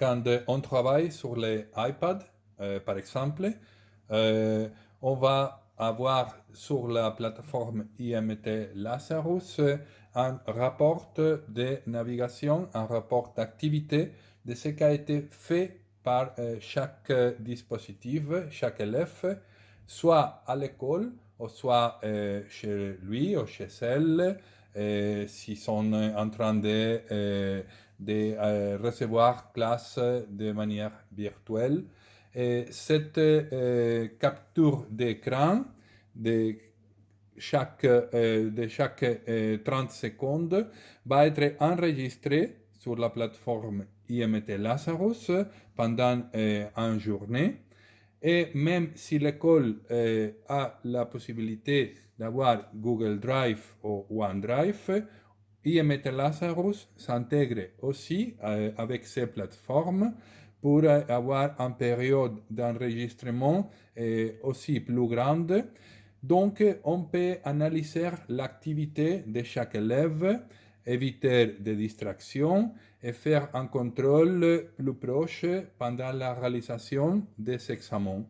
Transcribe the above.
quand on travaille sur les iPads, par exemple, on va avoir sur la plateforme IMT Lazarus un rapport de navigation, un rapport d'activité de ce qui a été fait par euh, chaque dispositif, chaque élève, soit à l'école, ou soit euh, chez lui ou chez elle, euh, s'ils sont en train de, de recevoir classe de manière virtuelle. Et cette capture d'écran de chaque, de chaque 30 secondes va être enregistrée sur la plateforme IMT Lazarus pendant euh, une journée. Et même si l'école euh, a la possibilité d'avoir Google Drive ou OneDrive, IMT Lazarus s'intègre aussi euh, avec ces plateformes pour avoir une période d'enregistrement aussi plus grande. Donc, on peut analyser l'activité de chaque élève éviter des distractions et faire un contrôle plus proche pendant la réalisation des examens.